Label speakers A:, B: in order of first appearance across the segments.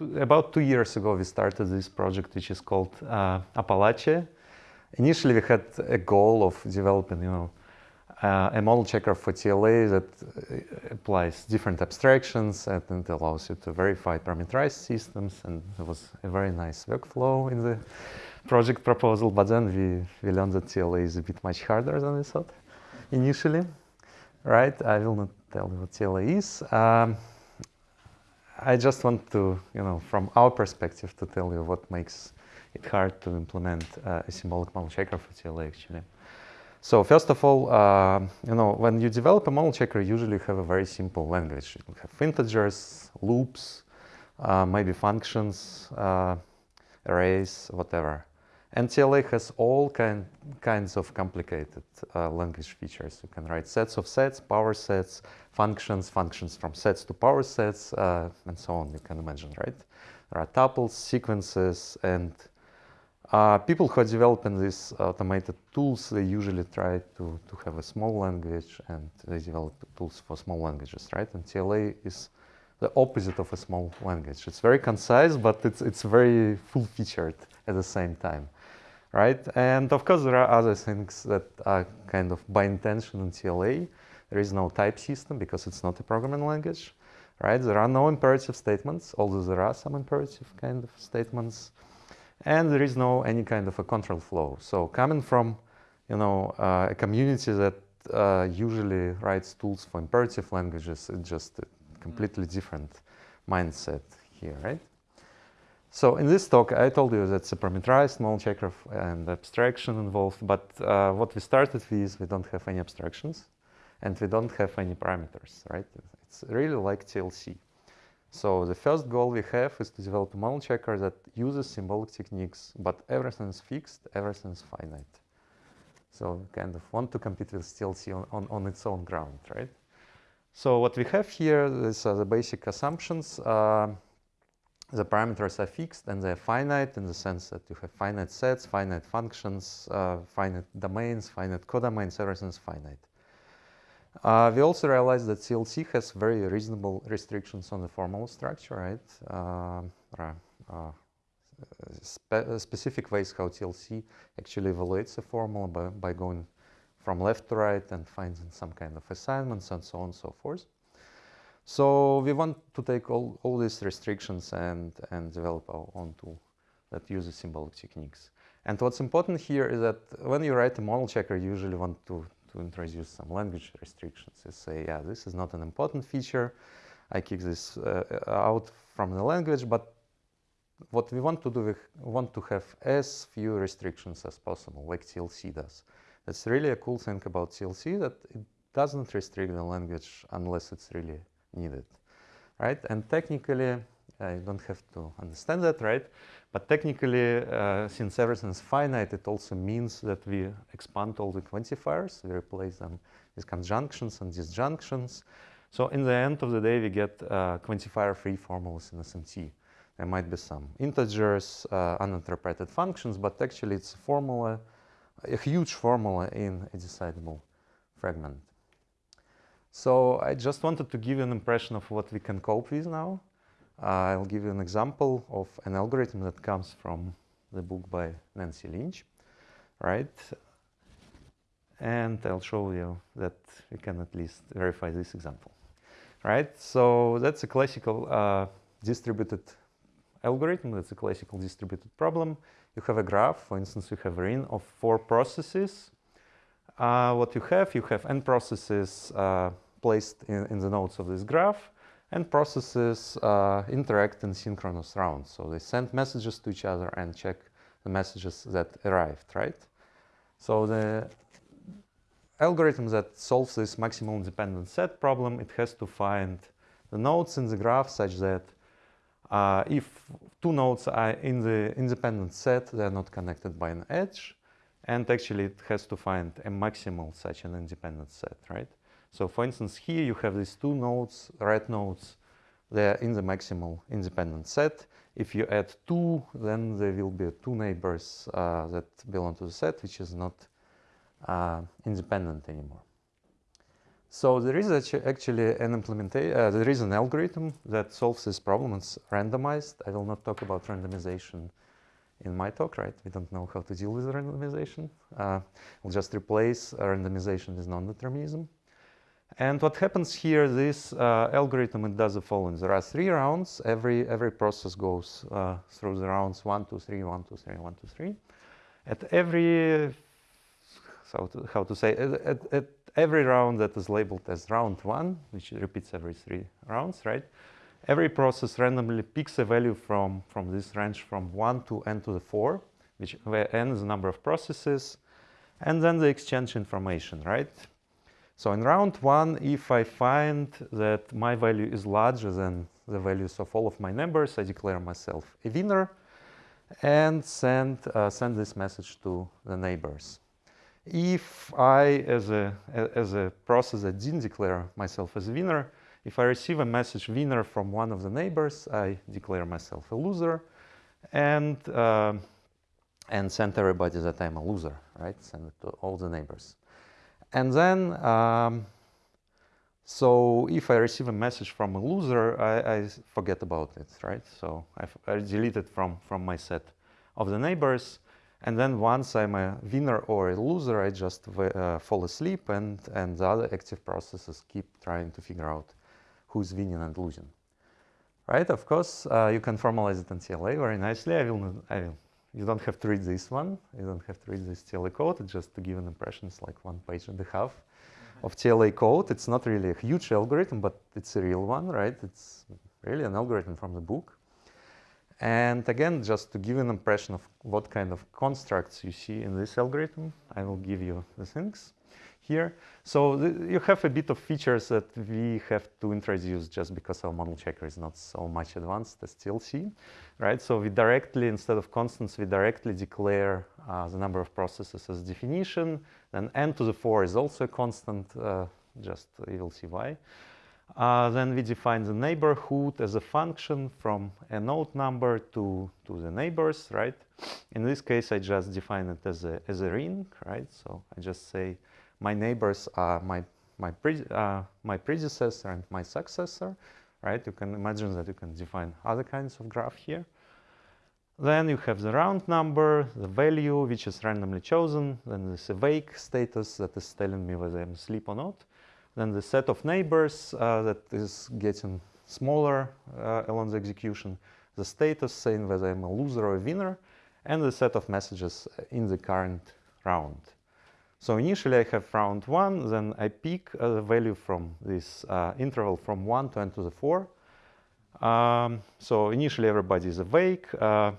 A: about two years ago, we started this project, which is called uh, Apalache. Initially, we had a goal of developing, you know, uh, a model checker for TLA that uh, applies different abstractions and allows you to verify parameterized systems. And it was a very nice workflow in the project proposal. But then we, we learned that TLA is a bit much harder than we thought initially, right? I will not tell you what TLA is. Um, I just want to, you know, from our perspective to tell you what makes it hard to implement uh, a symbolic model checker for TLA actually. So first of all, uh, you know, when you develop a model checker, you usually have a very simple language. You have integers, loops, uh, maybe functions, uh, arrays, whatever. And TLA has all kind, kinds of complicated uh, language features. You can write sets of sets, power sets, functions, functions from sets to power sets, uh, and so on, you can imagine, right? There are tuples, sequences, and uh, people who are developing these automated tools, they usually try to, to have a small language and they develop tools for small languages, right? And TLA is the opposite of a small language. It's very concise, but it's, it's very full-featured at the same time, right? And of course, there are other things that are kind of by intention in TLA. There is no type system because it's not a programming language, right? There are no imperative statements, although there are some imperative kind of statements and there is no any kind of a control flow. So coming from, you know, uh, a community that uh, usually writes tools for imperative languages, it's just a completely different mindset here, right? So in this talk, I told you that's a parameterized model checker and abstraction involved, but uh, what we started with, is we don't have any abstractions and we don't have any parameters, right? It's really like TLC. So the first goal we have is to develop a model checker that uses symbolic techniques, but everything is fixed, everything is finite. So we kind of want to compete with TLC on, on, on its own ground, right? So what we have here is uh, the basic assumptions. Uh, the parameters are fixed and they're finite in the sense that you have finite sets, finite functions, uh, finite domains, finite codomains, everything is finite. Uh, we also realized that TLC has very reasonable restrictions on the formal structure, right? Uh, uh, spe specific ways how TLC actually evaluates a formula by, by going from left to right and finding some kind of assignments and so on and so forth. So we want to take all, all these restrictions and, and develop our own tool that uses symbolic techniques. And what's important here is that when you write a model checker, you usually want to to introduce some language restrictions. You say, yeah, this is not an important feature. I kick this uh, out from the language, but what we want to do, we want to have as few restrictions as possible, like TLC does. That's really a cool thing about TLC, that it doesn't restrict the language unless it's really needed, right? And technically, I don't have to understand that, right? But technically, uh, since everything is finite, it also means that we expand all the quantifiers. We replace them with conjunctions and disjunctions. So in the end of the day, we get uh, quantifier-free formulas in SMT. There might be some integers, uh, uninterpreted functions, but actually it's a formula, a huge formula in a decidable fragment. So I just wanted to give you an impression of what we can cope with now. Uh, I'll give you an example of an algorithm that comes from the book by Nancy Lynch, right? And I'll show you that we can at least verify this example, right? So that's a classical uh, distributed algorithm. That's a classical distributed problem. You have a graph, for instance, you have a ring of four processes. Uh, what you have, you have n processes uh, placed in, in the nodes of this graph and processes uh, interact in synchronous rounds. So they send messages to each other and check the messages that arrived, right? So the algorithm that solves this maximum independent set problem, it has to find the nodes in the graph such that uh, if two nodes are in the independent set, they're not connected by an edge. And actually, it has to find a maximal such an independent set, right? So for instance, here you have these two nodes, red nodes, they're in the maximal independent set. If you add two, then there will be two neighbors uh, that belong to the set, which is not uh, independent anymore. So there is actually an implementation, uh, there is an algorithm that solves this problem. It's randomized. I will not talk about randomization in my talk, right? We don't know how to deal with randomization. Uh, we'll just replace randomization with non-determinism. And what happens here, this uh, algorithm, it does the following. There are three rounds. Every, every process goes uh, through the rounds one, two, three, one, two, three, one, two, three. At every, so to, how to say, at, at every round that is labeled as round one, which repeats every three rounds, right? Every process randomly picks a value from, from this range from 1 to n to the 4, which where n is the number of processes, and then they exchange information, right? So in round 1, if I find that my value is larger than the values of all of my neighbors, I declare myself a winner and send, uh, send this message to the neighbors. If I, as a, as a process that didn't declare myself as a winner, if I receive a message winner from one of the neighbors, I declare myself a loser and, uh, and send everybody that I'm a loser, right? Send it to all the neighbors. And then, um, so if I receive a message from a loser, I, I forget about it, right? So I, I delete it from, from my set of the neighbors. And then once I'm a winner or a loser, I just uh, fall asleep and, and the other active processes keep trying to figure out who's winning and losing. Right, of course, uh, you can formalize it in TLA very nicely. I will, I will, you don't have to read this one. You don't have to read this TLA code. It's just to give an impression. It's like one page and a half of TLA code. It's not really a huge algorithm, but it's a real one, right? It's really an algorithm from the book. And again, just to give an impression of what kind of constructs you see in this algorithm, I will give you the things here. So you have a bit of features that we have to introduce just because our model checker is not so much advanced as TLC, right? So we directly, instead of constants, we directly declare uh, the number of processes as definition. Then n to the 4 is also a constant, uh, just you will see why. Uh, then we define the neighborhood as a function from a node number to, to the neighbors, right? In this case, I just define it as a, as a ring, right? So I just say my neighbors are my, my, pre, uh, my predecessor and my successor, right? You can imagine that you can define other kinds of graph here. Then you have the round number, the value, which is randomly chosen. Then this awake status that is telling me whether I'm asleep or not. Then the set of neighbors uh, that is getting smaller uh, along the execution. The status saying whether I'm a loser or a winner. And the set of messages in the current round. So initially I have round 1, then I pick a value from this uh, interval from 1 to n to the 4. Um, so initially everybody is awake, uh,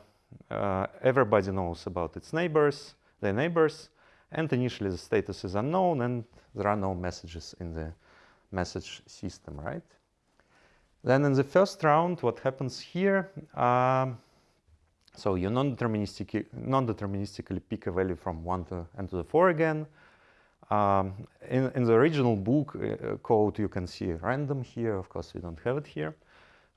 A: uh, everybody knows about its neighbors, their neighbors, and initially the status is unknown and there are no messages in the message system, right? Then in the first round, what happens here, um, so you non-deterministically non -deterministically pick a value from 1 to n to the 4 again. Um, in, in, the original book uh, code, you can see random here. Of course, we don't have it here,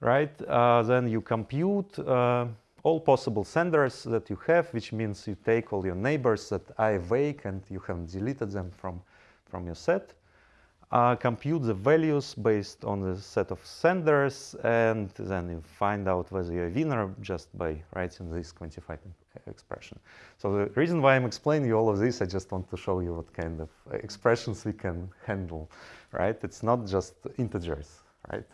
A: right? Uh, then you compute uh, all possible senders that you have, which means you take all your neighbors that are awake and you haven't deleted them from, from your set uh, compute the values based on the set of senders, and then you find out whether you're a winner just by writing this quantified expression. So the reason why I'm explaining you all of this, I just want to show you what kind of expressions we can handle, right? It's not just integers, right?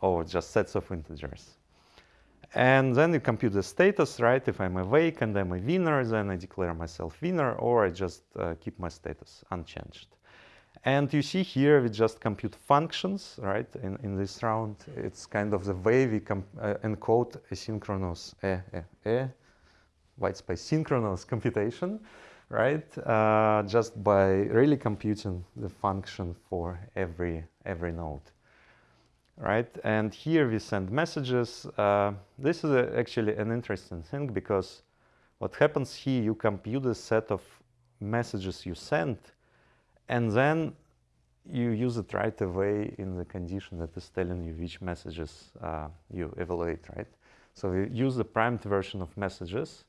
A: Or just sets of integers. And then you compute the status, right? If I'm awake and I'm a winner, then I declare myself winner, or I just uh, keep my status unchanged. And you see here, we just compute functions, right? In, in this round, it's kind of the way we uh, encode asynchronous, eh, eh, eh, white space synchronous computation, right? Uh, just by really computing the function for every, every node, right? And here we send messages. Uh, this is a, actually an interesting thing because what happens here, you compute a set of messages you send and then you use it right away in the condition that is telling you which messages uh, you evaluate, right? So we use the primed version of messages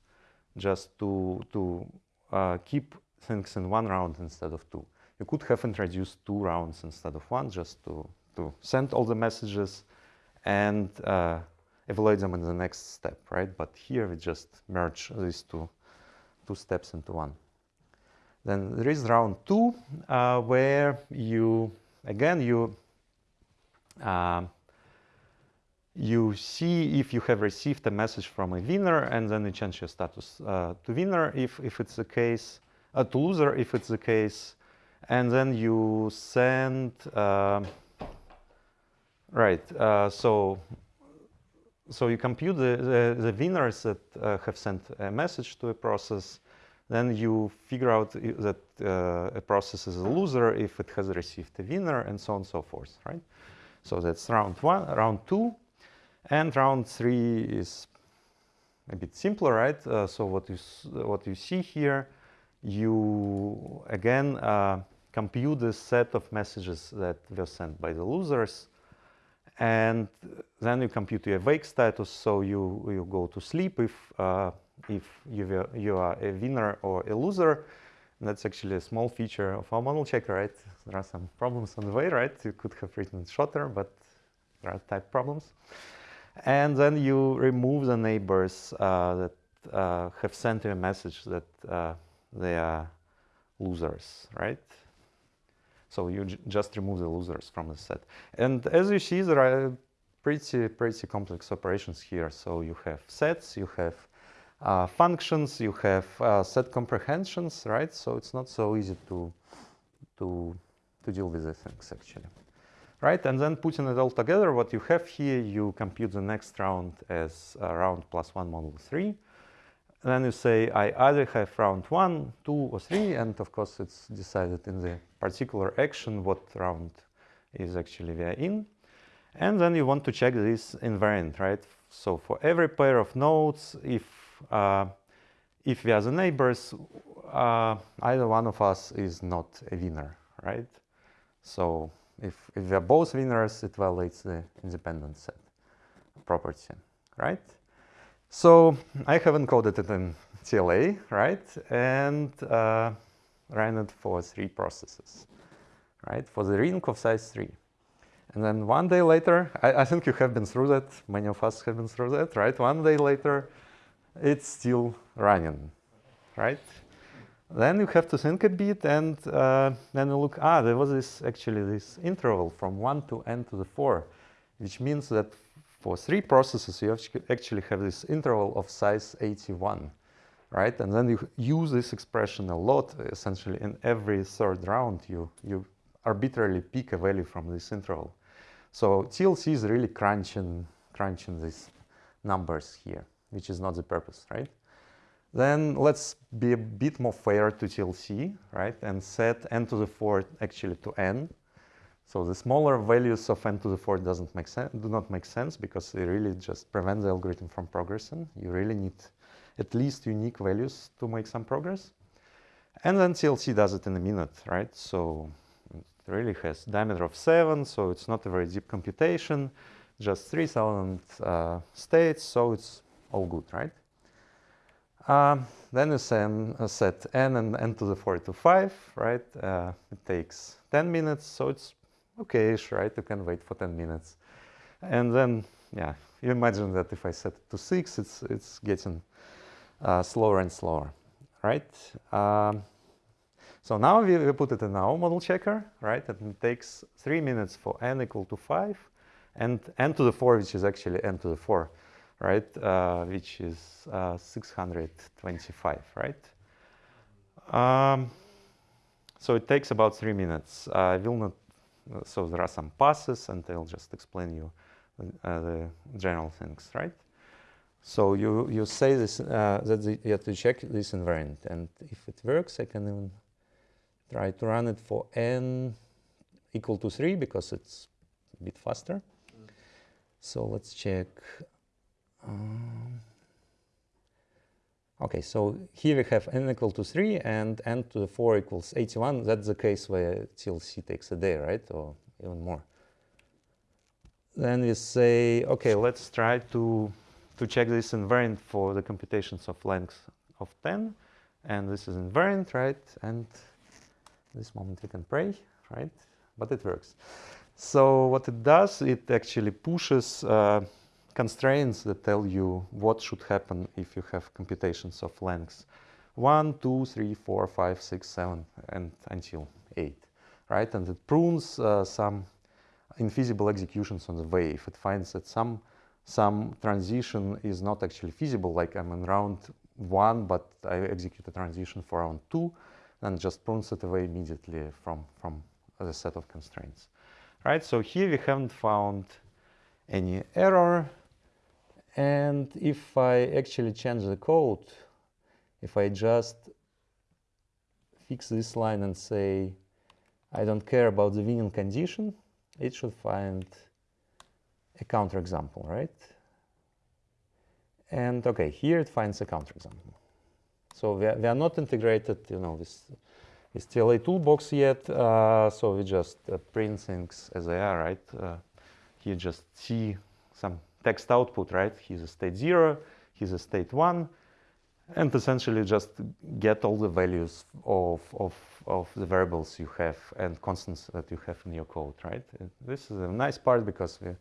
A: just to, to uh, keep things in one round instead of two. you could have introduced two rounds instead of one just to, to send all the messages and uh, evaluate them in the next step, right? But here we just merge these two, two steps into one. Then there is round two, uh, where you, again, you, uh, you see if you have received a message from a winner and then you change your status uh, to winner if, if it's the case, uh, to loser if it's the case, and then you send, uh, right, so so you compute the, the, the winners that uh, have sent a message to a process, then you figure out that uh, a process is a loser if it has received a winner and so on and so forth, right? So that's round one, round two, and round three is a bit simpler, right? Uh, so what you, what you see here, you again uh, compute the set of messages that were sent by the losers and then you compute your wake status, so you, you go to sleep if, uh, if you, you are a winner or a loser. That's actually a small feature of our model checker, right? There are some problems on the way, right? You could have written shorter, but there are type problems. And then you remove the neighbors uh, that uh, have sent you a message that uh, they are losers, right? So you just remove the losers from the set. And as you see, there are pretty, pretty complex operations here. So you have sets, you have uh, functions, you have uh, set comprehensions, right? So it's not so easy to, to, to deal with these things actually. Right, and then putting it all together, what you have here, you compute the next round as uh, round plus one model three. And then you say, I either have round one, two, or three, and of course it's decided in the particular action what round is actually we are in. And then you want to check this invariant, right? So for every pair of nodes, if if we are the neighbors, uh, either one of us is not a winner, right? So if, if we are both winners, it violates the independent set property, right? So I have encoded it in TLA, right? And uh, ran it for three processes, right? For the ring of size three. And then one day later, I, I, think you have been through that, many of us have been through that, right? One day later, it's still running, right? Then you have to think a bit and uh, then you look, ah, there was this actually this interval from one to n to the four, which means that for three processes, you actually have this interval of size 81 right? And then you use this expression a lot, essentially in every third round, you, you arbitrarily pick a value from this interval. So TLC is really crunching, crunching these numbers here, which is not the purpose, right? Then let's be a bit more fair to TLC, right? And set n to the fourth actually to n. So the smaller values of n to the fourth doesn't make sense, do not make sense because they really just prevent the algorithm from progressing. You really need at least unique values to make some progress. And then TLC does it in a minute, right? So it really has diameter of 7, so it's not a very deep computation, just 3000 uh, states, so it's all good, right? Um, then you send, uh, set n and n to the 4 to 5, right? Uh, it takes 10 minutes, so it's okay-ish, right? You can wait for 10 minutes. And then, yeah, you imagine that if I set it to 6, it's, it's getting uh, slower and slower, right? Um, so now we, we, put it in our model checker, right? And it takes three minutes for n equal to five and n to the four, which is actually n to the four, right? Uh, which is uh, 625, right? Um, so it takes about three minutes. I will not, so there are some passes and I'll just explain you uh, the general things, right? So you, you say this, uh, that the, you have to check this invariant. And if it works, I can even try to run it for n equal to 3 because it's a bit faster. Mm. So let's check. Um, okay, so here we have n equal to 3 and n to the 4 equals 81. That's the case where TLC takes a day, right? Or even more. Then we say, okay, let's try to to check this invariant for the computations of length of 10. And this is invariant, right? And this moment we can pray, right? But it works. So what it does, it actually pushes uh, constraints that tell you what should happen if you have computations of lengths 1, 2, 3, 4, 5, 6, 7, and until 8, right? And it prunes uh, some infeasible executions on the way. If it finds that some, some transition is not actually feasible, like I'm in round 1, but I execute a transition for round 2, and just prunes it away immediately from, from the set of constraints, right? So here we haven't found any error. And if I actually change the code, if I just fix this line and say, I don't care about the winning condition, it should find a counterexample, right? And okay, here it finds a counterexample. So we are, we are not integrated, you know, with, with TLA toolbox yet, uh, so we just uh, print things as they are, right? Uh, here just see some text output, right? Here's a state zero, here's a state one, and essentially just get all the values of, of, of the variables you have and constants that you have in your code, right? This is a nice part because we,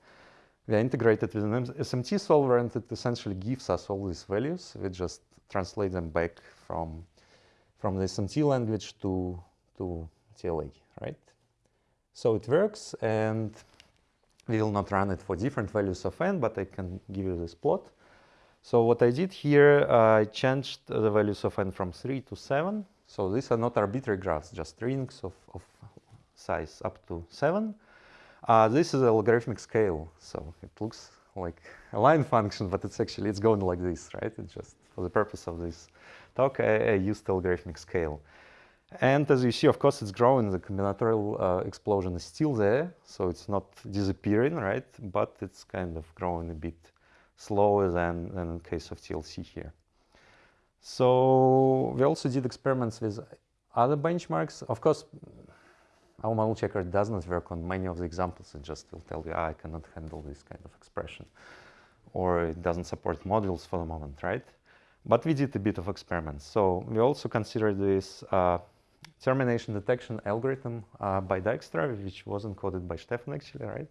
A: we are integrated with an SMT solver and it essentially gives us all these values. We just translate them back from, from the SMT language to, to TLA, right? So it works and we will not run it for different values of n, but I can give you this plot. So what I did here, uh, I changed the values of n from 3 to 7. So these are not arbitrary graphs, just strings of, of size up to 7. Uh, this is a logarithmic scale, so it looks like a line function, but it's actually, it's going like this, right? It's just for the purpose of this talk, I, I used the logarithmic scale. And as you see, of course, it's growing. The combinatorial uh, explosion is still there, so it's not disappearing, right? But it's kind of growing a bit slower than, than in case of TLC here. So we also did experiments with other benchmarks. Of course, our model checker does not work on many of the examples. It just will tell you, ah, I cannot handle this kind of expression. Or it doesn't support modules for the moment, right? But we did a bit of experiments. So we also considered this uh, termination detection algorithm uh, by Dijkstra, which was encoded by Stefan actually, right?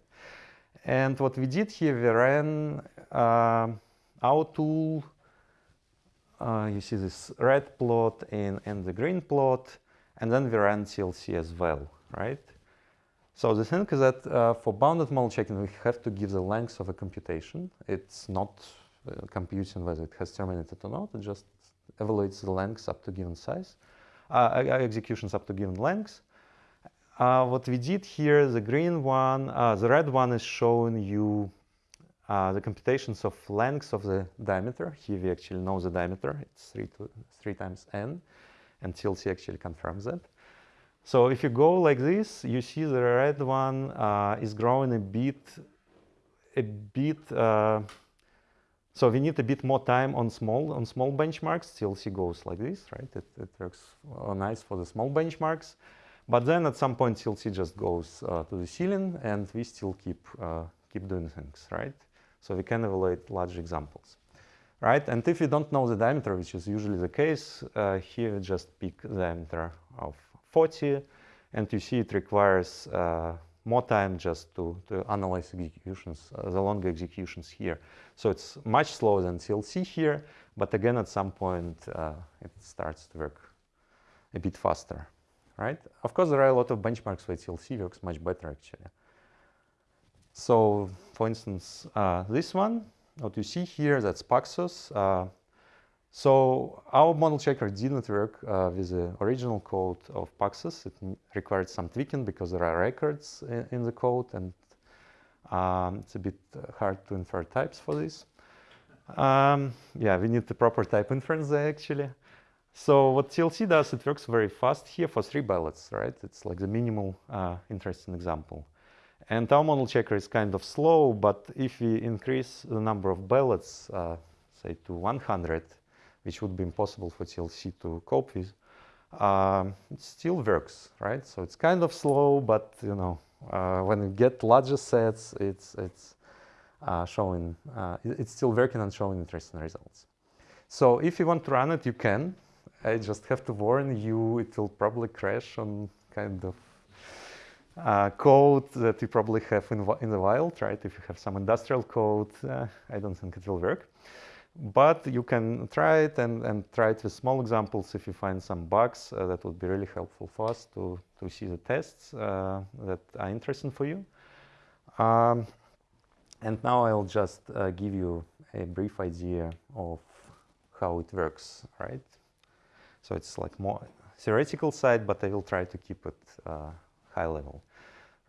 A: And what we did here, we ran uh, our tool. Uh, you see this red plot and, and the green plot, and then we ran TLC as well, right? So the thing is that uh, for bounded model checking, we have to give the length of a computation. It's not computing whether it has terminated or not. It just evaluates the length up to given size, uh, executions up to given length. Uh, what we did here, the green one, uh, the red one is showing you uh, the computations of lengths of the diameter. Here we actually know the diameter. It's 3, to, 3 times n, and TLC actually confirms that. So if you go like this, you see the red one uh, is growing a bit, a bit. Uh, so we need a bit more time on small on small benchmarks. TLC goes like this, right? It, it works nice for the small benchmarks. But then at some point TLC just goes uh, to the ceiling and we still keep, uh, keep doing things, right? So we can evaluate large examples, right? And if you don't know the diameter, which is usually the case, uh, here just pick the diameter of 40 and you see it requires uh, more time just to, to analyze executions, uh, the longer executions here. So it's much slower than TLC here, but again, at some point, uh, it starts to work a bit faster right? Of course, there are a lot of benchmarks where TLC works much better, actually. So, for instance, uh, this one, what you see here, that's Paxos. Uh, so our model checker didn't work uh, with the original code of Paxos. It required some tweaking because there are records in, in the code and um, it's a bit hard to infer types for this. Um, yeah, we need the proper type inference there actually. So what TLC does, it works very fast here for three ballots, right? It's like the minimal uh, interesting example. And our model checker is kind of slow, but if we increase the number of ballots, uh, say to 100, which would be impossible for TLC to cope with, um, it still works, right? So it's kind of slow, but you know, uh, when you get larger sets, it's it's uh, showing, uh, it's still working and showing interesting results. So if you want to run it, you can. I just have to warn you, it will probably crash on kind of uh, code that you probably have in, in the wild, right? If you have some industrial code, uh, I don't think it will work. But you can try it and, and try it with small examples. If you find some bugs, uh, that would be really helpful for us to, to see the tests uh, that are interesting for you. Um, and now I'll just uh, give you a brief idea of how it works, right? So it's like more theoretical side, but I will try to keep it uh, high level,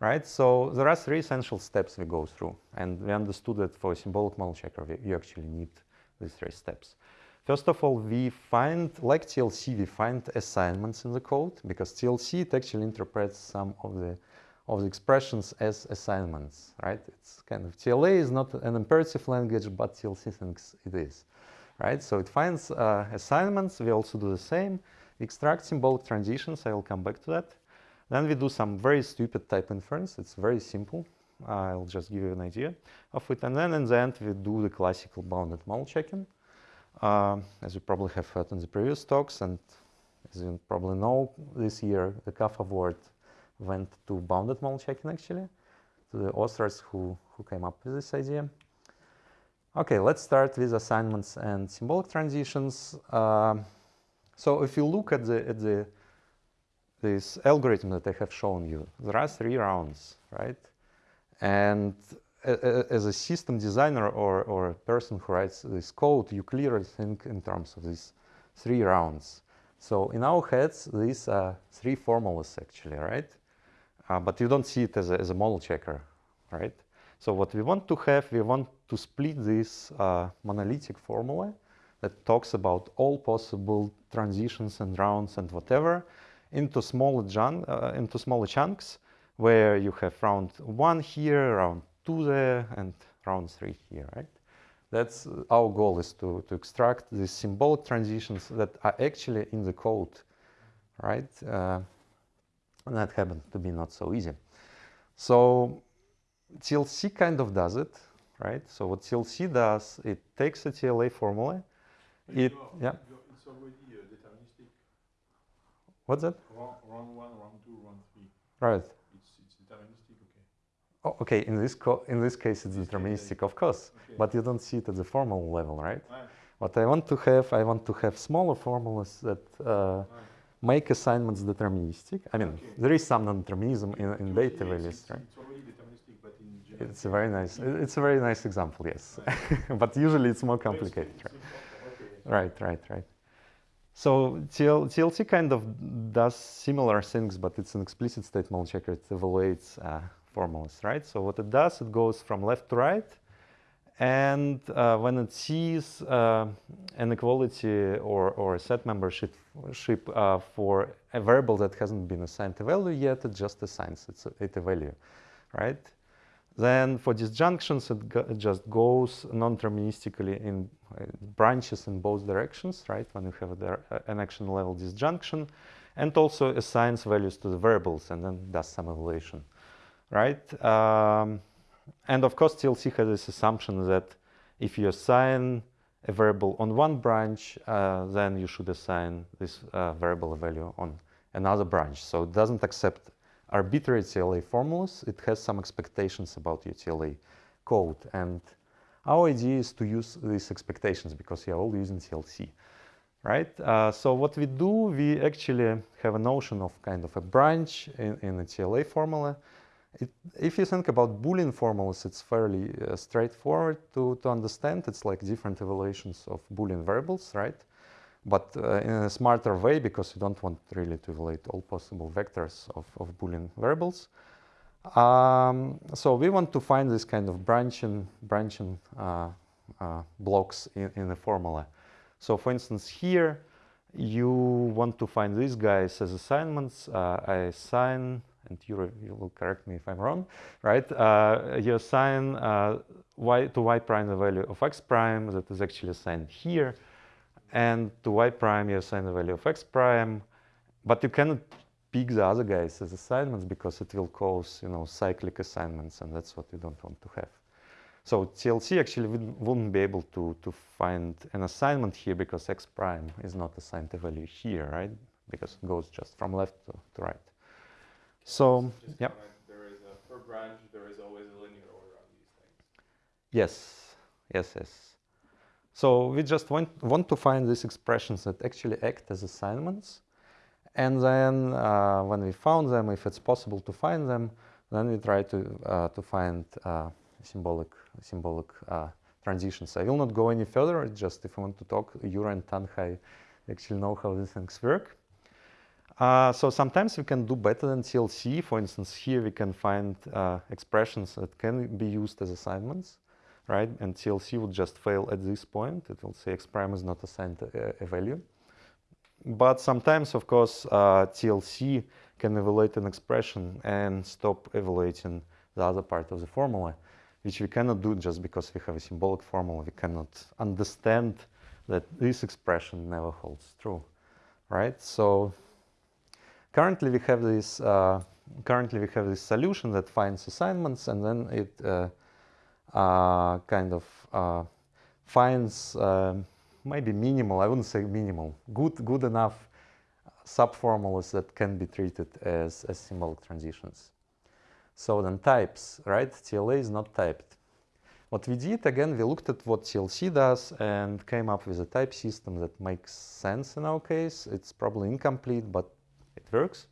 A: right? So there are three essential steps we go through, and we understood that for symbolic model checker, we, you actually need these three steps. First of all, we find, like TLC, we find assignments in the code because TLC, it actually interprets some of the of the expressions as assignments, right? It's kind of TLA is not an imperative language, but TLC thinks it is, right? So it finds uh, assignments. We also do the same. Extract symbolic transitions. I will come back to that. Then we do some very stupid type inference. It's very simple. I'll just give you an idea of it. And then in the end, we do the classical bounded model checking. Uh, as you probably have heard in the previous talks, and as you probably know, this year the CAV award went to bounded model checking actually, to the authors who, who came up with this idea. Okay, let's start with assignments and symbolic transitions. Um, so if you look at the, at the this algorithm that I have shown you, there are three rounds, right? And as a system designer or, or a person who writes this code, you clearly think in terms of these three rounds. So in our heads, these are three formulas actually, right? Uh, but you don't see it as a, as a model checker, right? So what we want to have, we want to split this uh, monolithic formula that talks about all possible transitions and rounds and whatever into smaller, uh, into smaller chunks where you have round one here, round two there, and round three here, right? That's uh, our goal is to, to extract these symbolic transitions that are actually in the code, right? Uh, and that happened to be not so easy. So TLC kind of does it, right? So what TLC does, it takes a TLA formula. It, yeah.
B: It's already uh, deterministic.
A: What's that?
B: Round, round one, round two, round three.
A: Right.
B: It's, it's deterministic, okay.
A: Oh, okay. In this in this case, it's deterministic, of course,
B: okay.
A: but you don't see it at the formal level, right?
B: Right.
A: What I want to have, I want to have smaller formulas that uh,
B: Right.
A: make assignments deterministic. I mean,
B: Okay.
A: there is some non-determinism in, in
B: Usually,
A: data
B: it's,
A: right?
B: It's already deterministic, but in general.
A: It's a very nice. It's a very nice example, yes. but usually it's more complicated, right? Right, right, right. So TL, TLC kind of does similar things, but it's an explicit state model checker. It evaluates uh, formulas, right? So what it does, it goes from left to right, and uh, when it sees uh, an equality or, or a set membership ship, uh, for a variable that hasn't been assigned a value yet, it just assigns it, a value, right? Then for disjunctions, it, it just goes non-deterministically in uh, branches in both directions, right? When you have a, uh, an action level disjunction, and also assigns values to the variables and then does some evaluation, right? Um, and of course, TLC has this assumption that if you assign a variable on one branch, uh, then you should assign this uh, variable value on another branch. So it doesn't accept arbitrary TLA formulas. It has some expectations about your TLA code. And our idea is to use these expectations because are all using TLC, right? Uh, so what we do, we actually have a notion of kind of a branch in, in a TLA formula. It, if you think about Boolean formulas, it's fairly uh, straightforward to, to understand. It's like different evaluations of Boolean variables, right? But uh, in a smarter way, because you don't want really to evaluate all possible vectors of, of Boolean variables. Um, so we want to find this kind of branching, branching uh, uh, blocks in, in the formula. So for instance, here you want to find these guys as assignments. Uh, I assign, and you, you will correct me if I'm wrong, right? Uh, you assign uh, y to y prime the value of x prime that is actually assigned here. And to y prime you assign the value of x prime, but you cannot pick the other guys as assignments because it will cause, you know, cyclic assignments, and that's what you don't want to have. So TLC actually wouldn't be able to, to find an assignment here because x prime is not assigned a value here, right? Because it goes just from left to, to right. So,
C: Just
A: yeah.
C: comment, there is a, per branch, there is always a linear order on these things.
A: Yes, yes, yes. So we just want, want to find these expressions that actually act as assignments. And then uh, when we found them, if it's possible to find them, then we try to, uh, to find uh, symbolic, symbolic uh, transitions. I will not go any further, just if you want to talk, Jure and Thanh Hai actually know how these things work. Uh, so sometimes we can do better than TLC. For instance, here we can find uh, expressions that can be used as assignments, right? And TLC would just fail at this point. It will say X prime is not assigned a, a value. But sometimes, of course, uh, TLC can evaluate an expression and stop evaluating the other part of the formula, which we cannot do just because we have a symbolic formula. We cannot understand that this expression never holds true, right? So currently we have this uh, currently we have this solution that finds assignments and then it uh, uh, kind of finds um, maybe minimal I wouldn't say minimal good good enough subformulas that can be treated as, as symbolic transitions. So then types right? TLA is not typed. What we did again we looked at what TLC does and came up with a type system that makes sense in our case. It's probably incomplete but it works,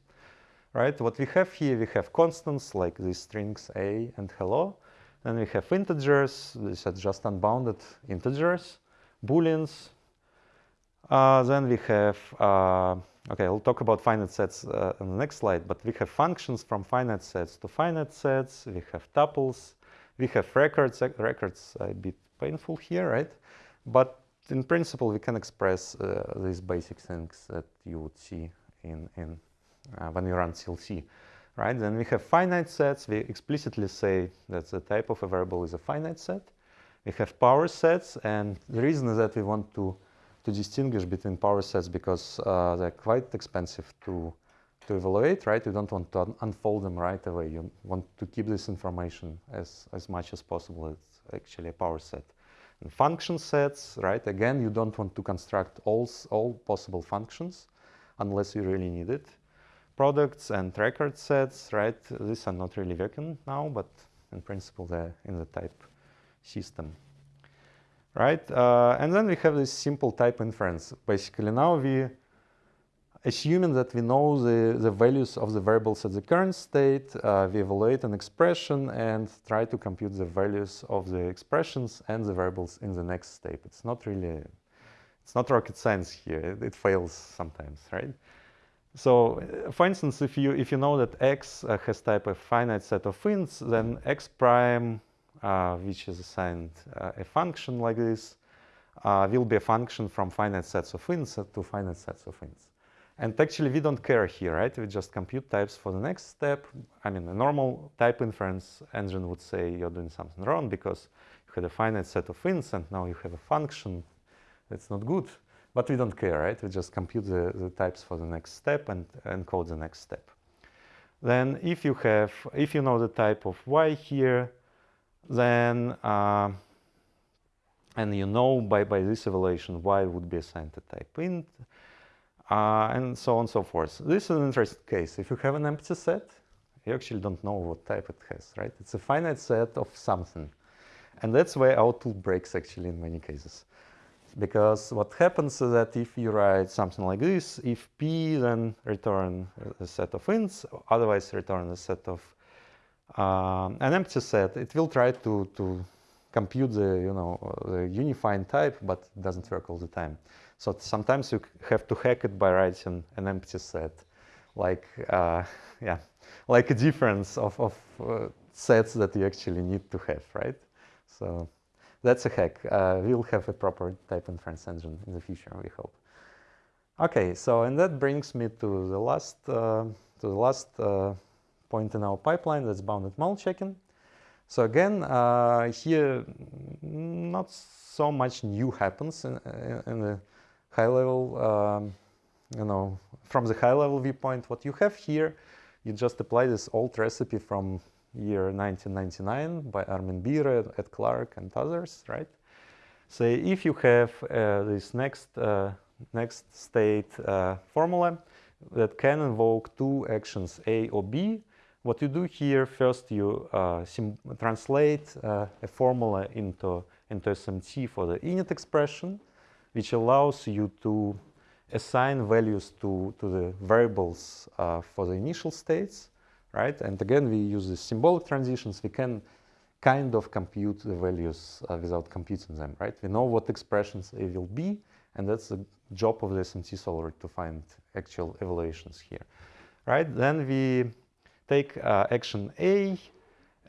A: right? What we have here, we have constants like these strings a and hello. Then we have integers, these are just unbounded integers, booleans. Uh, then we have, uh, okay, I'll talk about finite sets uh, on the next slide, but we have functions from finite sets to finite sets. We have tuples. We have records. Records a bit painful here, right? But in principle, we can express uh, these basic things that you would see in, in uh, when you run TLC, right? Then we have finite sets. We explicitly say that the type of a variable is a finite set. We have power sets, and the reason is that we want to to distinguish between power sets because uh, they're quite expensive to to evaluate, right? You don't want to un unfold them right away. You want to keep this information as as much as possible. It's actually a power set. And function sets, right? Again, you don't want to construct all all possible functions unless you really need it. Products and record sets, right? These are not really working now, but in principle they're in the type system, right? Uh, and then we have this simple type inference. Basically now we, assuming that we know the, the values of the variables at the current state, uh, we evaluate an expression and try to compute the values of the expressions and the variables in the next step. It's not really it's not rocket science here. It, fails sometimes, right? So, uh, for instance, if you if you know that x uh, has type a finite set of ints, then x prime, uh, which is assigned uh, a function like this, uh, will be a function from finite sets of ints to finite sets of ints. And actually, we don't care here, right? We just compute types for the next step. I mean, a normal type inference engine would say you're doing something wrong because you had a finite set of ints and now you have a function that's not good, but we don't care, right? We just compute the, the types for the next step and encode the next step. Then if you have, if you know the type of y here, then, uh, and you know by, by this evaluation y would be assigned to type int, uh, and so on and so forth. This is an interesting case. If you have an empty set, you actually don't know what type it has, right? It's a finite set of something. And that's where our tool breaks actually in many cases. Because what happens is that if you write something like this, if p, then return a set of ints, otherwise return a set of um, an empty set, it will try to, to compute the, you know, the unifying type, but it doesn't work all the time. So sometimes you have to hack it by writing an empty set, like, uh, yeah, like a difference of, of uh, sets that you actually need to have, right? So that's a hack. Uh, we'll have a proper type inference engine in the future, we hope. Okay, so and that brings me to the last uh, to the last uh, point in our pipeline. That's bounded model checking. So again, uh, here not so much new happens in, in the high level. Um, you know, from the high level viewpoint, what you have here, you just apply this old recipe from year 1999 by Armin Biere, Ed Clarke, and others, right? So if you have uh, this next uh, next state uh, formula, that can invoke two actions A or B. What you do here, first you uh, translate uh, a formula into, into SMT for the init expression, which allows you to assign values to, to the variables uh, for the initial states, right? And again, we use the symbolic transitions. We can kind of compute the values uh, without computing them, right? We know what expressions A will be, and that's the job of the SMT solver to find actual evaluations here, right? Then we take uh, action A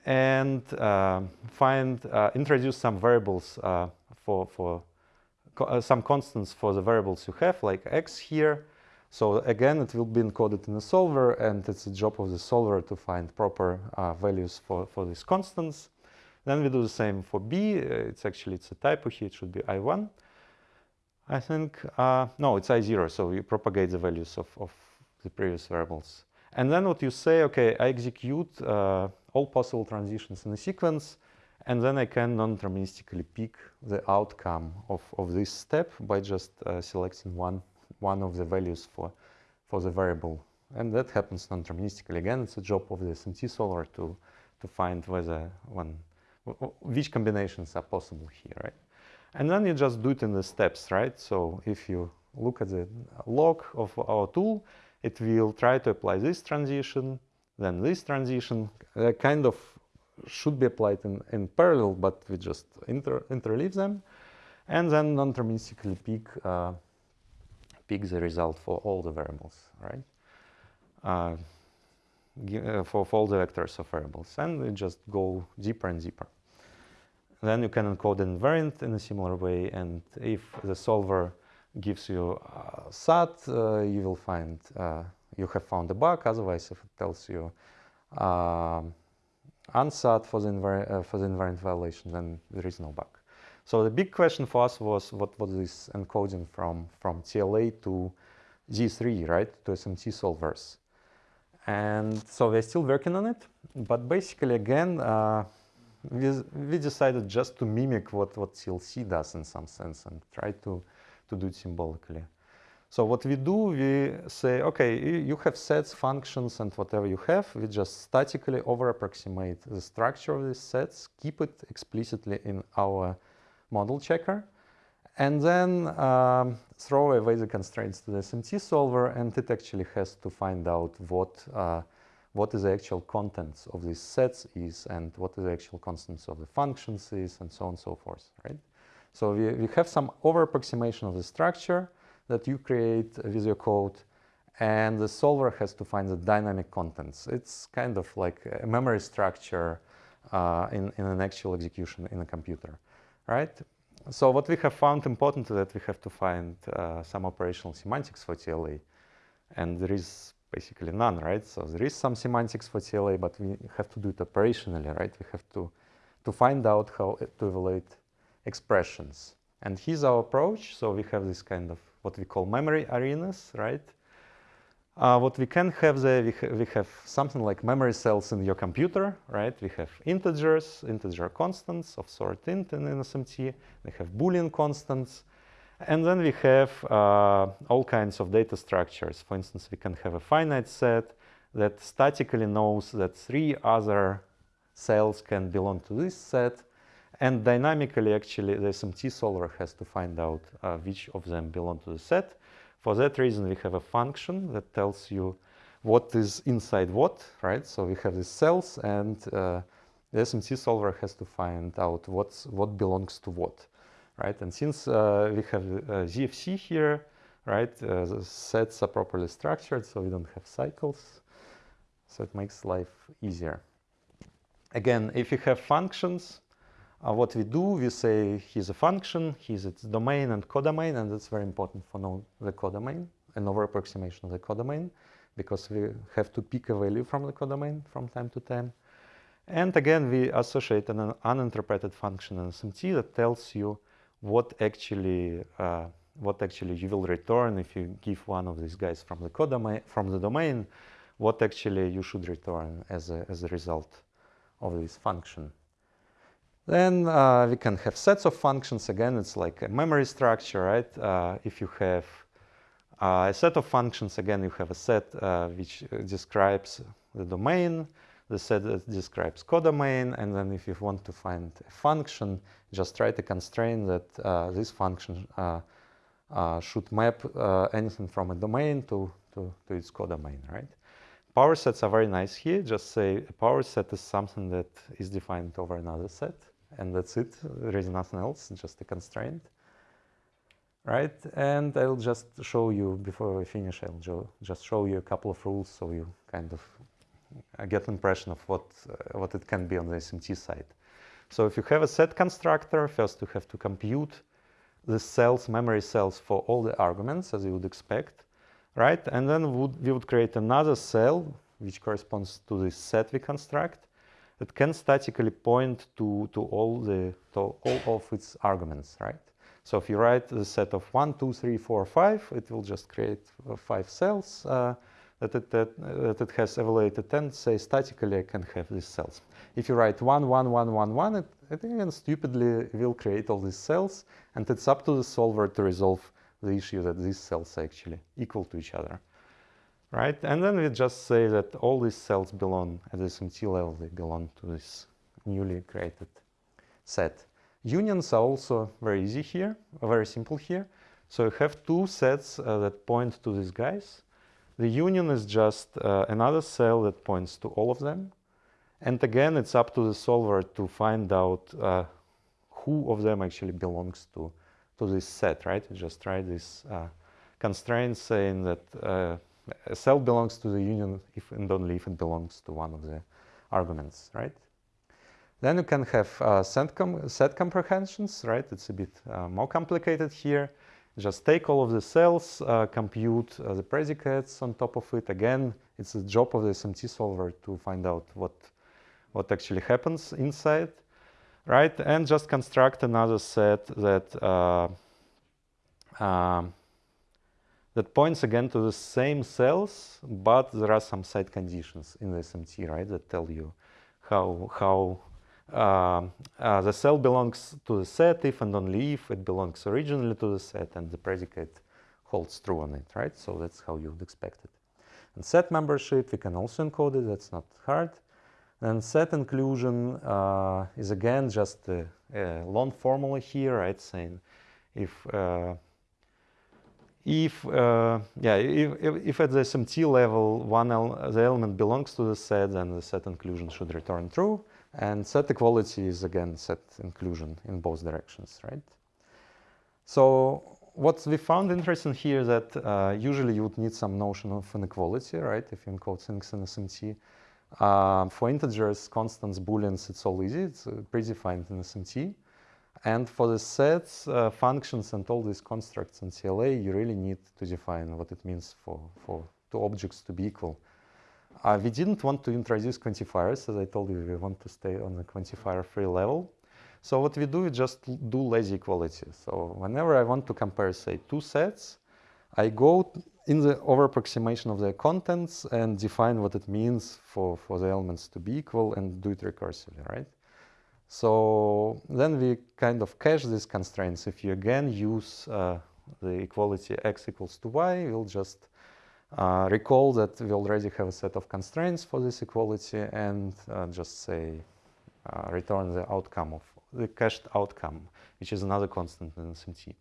A: and uh, find, uh, introduce some variables uh, for, for co uh, some constants for the variables you have, like x here. So again, it will be encoded in the solver, and it's the job of the solver to find proper values for, for these constants. Then we do the same for b. it's actually, it's a typo here, it should be i1. I think, uh, no, it's I0, so you propagate the values of, of the previous variables. And then what you say, okay, I execute uh, all possible transitions in a sequence, and then I can non-deterministically pick the outcome of, of this step by just uh, selecting one, one of the values for, for the variable. And that happens non-deterministically. Again, it's a job of the SMT solver to, to find whether one, which combinations are possible here, right? And then you just do it in the steps, right? So if you look at the log of our tool, it will try to apply this transition, then this transition, uh, kind of should be applied in, in parallel, but we just inter interleave them, and then non-deterministically pick, uh, pick the result for all the variables, right? Uh, uh for, for all the vectors of variables, and we just go deeper and deeper. Then you can encode an invariant in a similar way, and if the solver gives you uh, SAT, uh, you will find uh, you have found a bug. Otherwise, if it tells you um, unsat for the, uh, for the invariant violation, then there is no bug. So the big question for us was what was this encoding from, from TLA to Z3, right, to SMT solvers. And so we're still working on it, but basically, again, uh, we, we decided just to mimic what, what TLC does in some sense and try to, to do it symbolically. So what we do, we say, okay, you have sets, functions, and whatever you have, we just statically over-approximate the structure of these sets, keep it explicitly in our model checker, and then um, throw away the constraints to the SMT solver, and it actually has to find out what uh, what is the actual contents of these sets is and what is the actual constants of the functions is and so on and so forth, right? So we, we have some over approximation of the structure that you create with your code and the solver has to find the dynamic contents. It's kind of like a memory structure uh, in, in an actual execution in a computer, right? So what we have found important is that we have to find uh, some operational semantics for TLA. And there is basically none, right? So there is some semantics for TLA, but we have to do it operationally, right? We have to, to find out how to evaluate expressions. And here's our approach. So we have this kind of what we call memory arenas, right? Uh, what we can have there, we, ha we have something like memory cells in your computer, right? We have integers, integer constants of sort int in SMT. We have Boolean constants. And then we have uh, all kinds of data structures. For instance, we can have a finite set that statically knows that three other cells can belong to this set. And dynamically, actually, the SMT solver has to find out uh, which of them belong to the set. For that reason, we have a function that tells you what is inside what, right? So we have these cells, and uh, the SMT solver has to find out what's, what belongs to what right? And since uh, we have uh, ZFC here, right, uh, the sets are properly structured, so we don't have cycles. So it makes life easier. Again, if you have functions, uh, what we do, we say here's a function, here's its domain and codomain, and that's very important for know the codomain, an over approximation of the codomain, because we have to pick a value from the codomain from time to time. And again, we associate an uninterpreted function in SMT that tells you what actually uh, what actually you will return if you give one of these guys from the codomain from the domain what actually you should return as a, as a result of this function then uh, we can have sets of functions again it's like a memory structure right uh, if you have Uh, a set of functions, again, you have a set uh, which describes the domain, the set that describes codomain, and then if you want to find a function, just write a constraint that uh, this function uh, should map anything from a domain to, to, to its codomain, right? Power sets are very nice here. Just say a power set is something that is defined over another set, and that's it. There is nothing else, just a constraint right? And I'll just show you, before I finish, I'll just show you a couple of rules so you kind of get an impression of what, uh, what it can be on the SMT side. So if you have a set constructor, first you have to compute the cells, memory cells for all the arguments as you would expect, right? And then would, we would create another cell which corresponds to the set we construct that can statically point to, to all the to all of its arguments, right? So if you write the set of 1, 2, 3, 4, 5, it will just create uh, five cells uh, that, it, that, that it has evaluated and say statically I can have these cells. If you write 1, 1, 1, 1, 1, it, it again stupidly will create all these cells and it's up to the solver to resolve the issue that these cells are actually equal to each other. Right? And then we just say that all these cells belong at the SMT level, they belong to this newly created set. Unions are also very easy here, very simple here. So you have two sets uh, that point to these guys. The union is just uh, another cell that points to all of them. And again, it's up to the solver to find out uh, who of them actually belongs to, to this set, right? You just try this uh, constraint saying that uh, a cell belongs to the union if and only if it belongs to one of the arguments, right? Then you can have uh, set, com set, comprehensions, right? It's a bit uh, more complicated here. Just take all of the cells, uh, compute uh, the predicates on top of it. Again, it's the job of the SMT solver to find out what, what actually happens inside, right? And just construct another set that uh, um, that points again to the same cells, but there are some side conditions in the SMT, right, that tell you how, how uh, uh, the cell belongs to the set if and only if it belongs originally to the set and the predicate holds true on it, right? So that's how you would expect it. And set membership, we can also encode it, that's not hard. And set inclusion uh, is again just a, a, long formula here, right? Saying if uh, if uh, yeah if, if, at the SMT level one el the element belongs to the set, then the set inclusion should return true. And set equality is again set inclusion in both directions, right? So what we found interesting here that uh, usually you would need some notion of inequality, right? If you encode things in SMT. Uh, for integers, constants, booleans, it's all easy. It's uh, predefined in SMT. And for the sets, uh, functions, and all these constructs in TLA, you really need to define what it means for, for two objects to be equal. Uh, we didn't want to introduce quantifiers, as I told you, we want to stay on the quantifier-free level. So what we do is just do lazy equality. So whenever I want to compare, say, two sets, I go in the over-approximation of their contents and define what it means for, for the elements to be equal and do it recursively, right? So then we kind of cache these constraints. If you again use uh, the equality x equals to y, we'll just uh, recall that we already have a set of constraints for this equality and uh, just say uh, return the outcome of the cached outcome, which is another constant in SMT.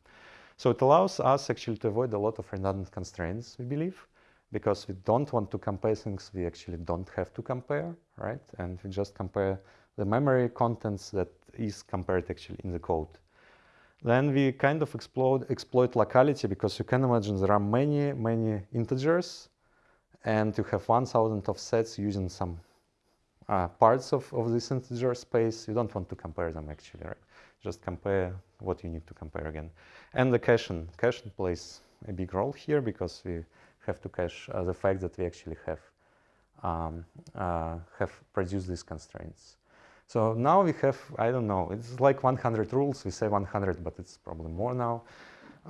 A: So it allows us actually to avoid a lot of redundant constraints, we believe, because we don't want to compare things we actually don't have to compare, right? And we just compare the memory contents that is compared actually in the code. Then we kind of explode, exploit locality because you can imagine there are many, many integers and you have 1000 of sets using some uh, parts of, of this integer space. You don't want to compare them actually, right? Just compare what you need to compare again. And the caching. Caching plays a big role here because we have to cache uh, the fact that we actually have um, uh, have produced these constraints. So now we have, I don't know, it's like 100 rules. We say 100, but it's probably more now.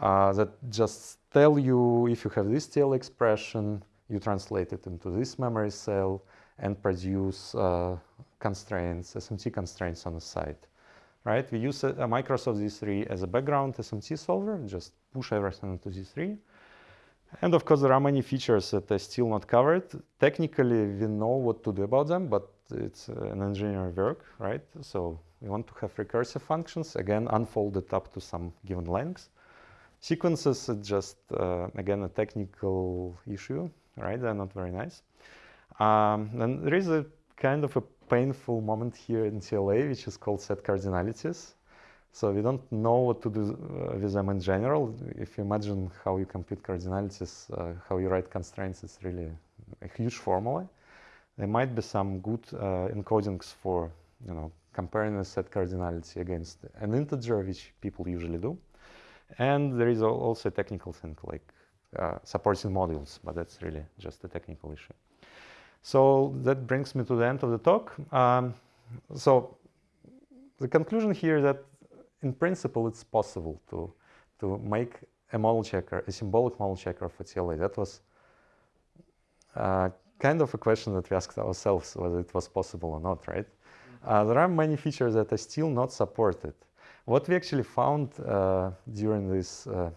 A: Uh, that just tell you if you have this TL expression, you translate it into this memory cell and produce uh, constraints, SMT constraints on the side. Right? We use a, a Microsoft Z3 as a background SMT solver, just push everything into Z3. And of course, there are many features that are still not covered. Technically, we know what to do about them, but it's uh, an engineering work, right? So we want to have recursive functions, again, unfolded up to some given length. Sequences is just, uh, again, a technical issue, right? They're not very nice. Um, and there is a kind of a painful moment here in TLA, which is called set cardinalities. So we don't know what to do uh, with them in general. If you imagine how you compute cardinalities, uh, how you write constraints, it's really a huge formula. There might be some good uh, encodings for, you know, comparing a set cardinality against an integer, which people usually do. And there is also a technical thing like uh, supporting modules, but that's really just a technical issue. So that brings me to the end of the talk. Um, so the conclusion here is that in principle, it's possible to, to make a model checker, a symbolic model checker for TLA. That was uh, kind of a question that we asked ourselves whether it was possible or not, right? Uh, there are many features that are still not supported. What we actually found uh, during this, uh,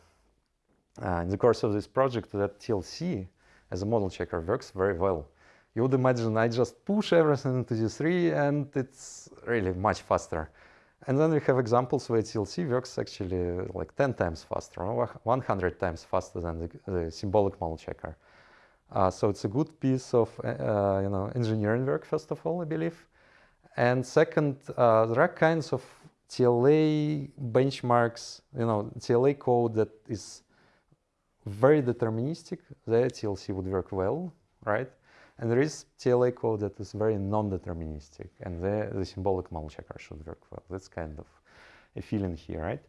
A: uh, in the course of this project, that TLC as a model checker works very well. You would imagine I just push everything into Z3 and it's really much faster. And then we have examples where TLC works actually like 10 times faster, or 100 times faster than the, the symbolic model checker. Uh, so it's a good piece of uh, you know engineering work, first of all, I believe. And second, uh, there are kinds of TLA benchmarks, you know, TLA code that is very deterministic. There TLC would work well, right? And there is TLA code that is very non-deterministic, and the, the symbolic model checker should work well. That's kind of a feeling here, right?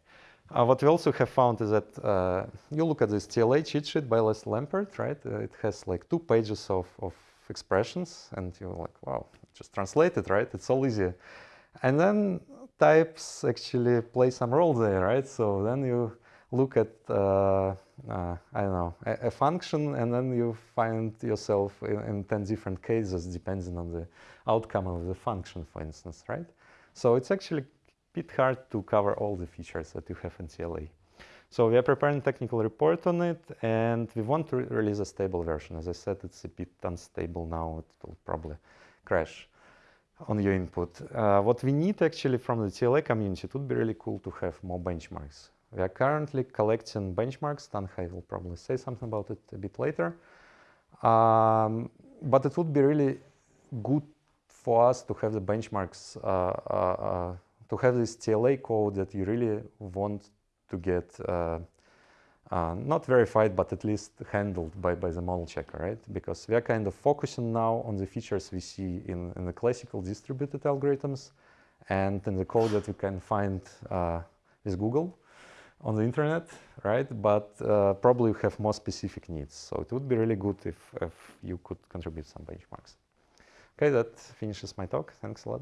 A: Uh, what we also have found is that uh, you look at this TLA cheat sheet by Les Lamport, right? Uh, it has like two pages of, of expressions, and you're like, wow, just translate it, right? It's all easy. And then types actually play some role there, right? So then you look at, uh, I don't know, a, a, function and then you find yourself in, in, 10 different cases depending on the outcome of the function, for instance, right? So it's actually a bit hard to cover all the features that you have in TLA. So we are preparing a technical report on it and we want to re release a stable version. As I said, it's a bit unstable now, it will probably crash on your input. Uh, what we need actually from the TLA community, it would be really cool to have more benchmarks. We are currently collecting benchmarks. Thanh Hai will probably say something about it a bit later. Um, but it would be really good for us to have the benchmarks, uh, uh, uh to have this TLA code that you really want to get uh, uh, not verified, but at least handled by, by the model checker, right? Because we are kind of focusing now on the features we see in, in the classical distributed algorithms and in the code that we can find uh, with Google on the internet, right? But uh, probably you have more specific needs. So it would be really good if, if you could contribute some benchmarks. Okay, that finishes my talk. Thanks a lot.